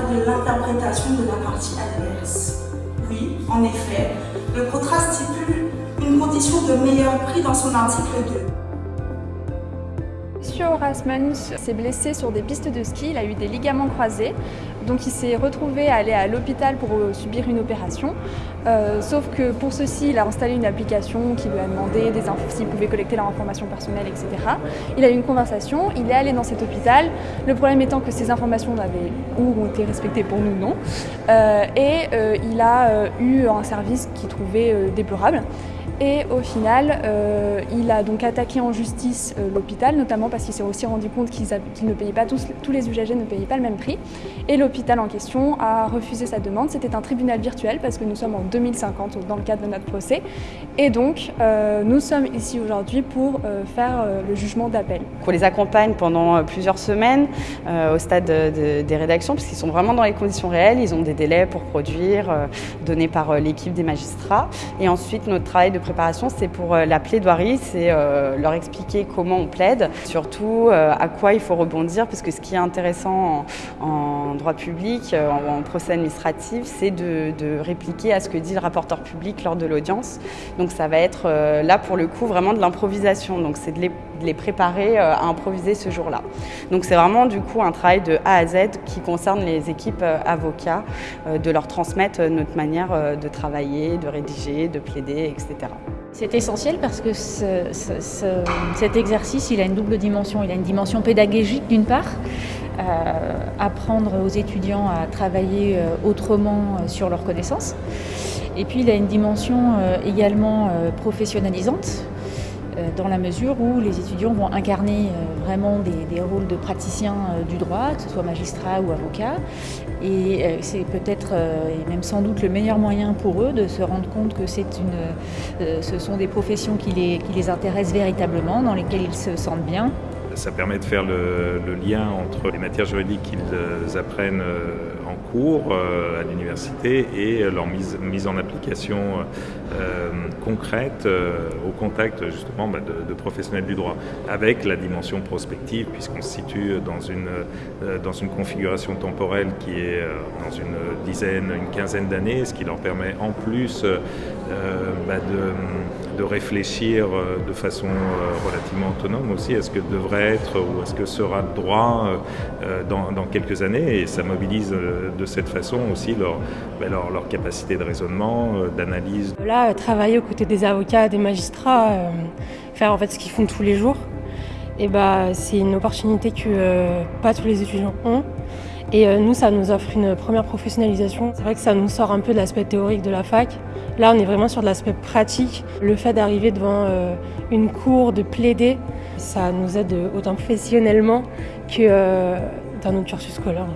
de l'interprétation de la partie adverse. Oui, en effet, le contrat stipule une condition de meilleur prix dans son article 2. Monsieur Rasmussen s'est blessé sur des pistes de ski, il a eu des ligaments croisés, donc il s'est retrouvé à aller à l'hôpital pour euh, subir une opération. Euh, sauf que pour ceci, il a installé une application qui lui a demandé s'il pouvait collecter leur information personnelle, etc. Il a eu une conversation, il est allé dans cet hôpital, le problème étant que ces informations n'avaient ou ont été respectées pour nous, non. Euh, et il a eu un service qu'il trouvait déplorable. Et au final, euh, il a donc attaqué en justice euh, l'hôpital, notamment parce qu'il s'est aussi rendu compte qu'il ne payait pas tous, tous les usagers ne payaient pas le même prix. Et l'hôpital en question a refusé sa demande. C'était un tribunal virtuel parce que nous sommes en 2050 dans le cadre de notre procès. Et donc, euh, nous sommes ici aujourd'hui pour faire le jugement d'appel. On les accompagne pendant plusieurs semaines au stade des rédactions, parce qu'ils sont vraiment dans les conditions réelles. Ils ont des délais pour produire, donnés par l'équipe des magistrats. Et ensuite, notre travail de c'est pour euh, la plaidoirie, c'est euh, leur expliquer comment on plaide, surtout euh, à quoi il faut rebondir, parce que ce qui est intéressant en, droit public, en, procès administratif, c'est de, répliquer à ce que dit le rapporteur public lors de l'audience. Donc ça va être là pour le coup vraiment de l'improvisation, donc c'est de les, préparer à improviser ce jour-là. Donc c'est vraiment du coup un travail de A à Z qui concerne les équipes avocats, de leur transmettre notre manière de travailler, de rédiger, de plaider, etc. C'est essentiel parce que cet exercice, il a une double dimension. Il a une dimension pédagogique d'une part, euh, apprendre aux étudiants à travailler euh, autrement euh, sur leurs connaissances. Et puis il a une dimension également professionnalisante euh, dans la mesure où les étudiants vont incarner euh, vraiment des, rôles de praticiens euh, du droit, que ce soit magistrat ou avocat. Et c'est peut-être, et même sans doute, le meilleur moyen pour eux de se rendre compte que une, ce sont des professions qui les, qui les intéressent véritablement, dans lesquelles ils se sentent bien. Ça permet de faire le, lien entre les matières juridiques qu'ils apprennent cours à l'université et leur mise, mise en application concrète au contact justement bah, de, professionnels du droit, avec la dimension prospective, puisqu'on se situe dans une, euh, dans une configuration temporelle qui est euh, dans une dizaine, une quinzaine d'années, ce qui leur permet en plus euh, bah, de, de, réfléchir de façon relativement autonome aussi à ce que devrait être ou à ce que sera le droit dans, dans quelques années, et ça mobilise de cette façon aussi leur, bah, leur, capacité de raisonnement, d'analyse. Là, travailler aux côtés des avocats, des magistrats, faire en fait ce qu'ils font tous les jours. Et bah, c'est une opportunité que euh, pas tous les étudiants ont. Et euh, nous, ça nous offre une première professionnalisation. C'est vrai que ça nous sort un peu de l'aspect théorique de la fac. Là, on est vraiment sur de l'aspect pratique. Le fait d'arriver devant euh, une cour, de plaider, ça nous aide autant professionnellement que dans notre cursus scolaire.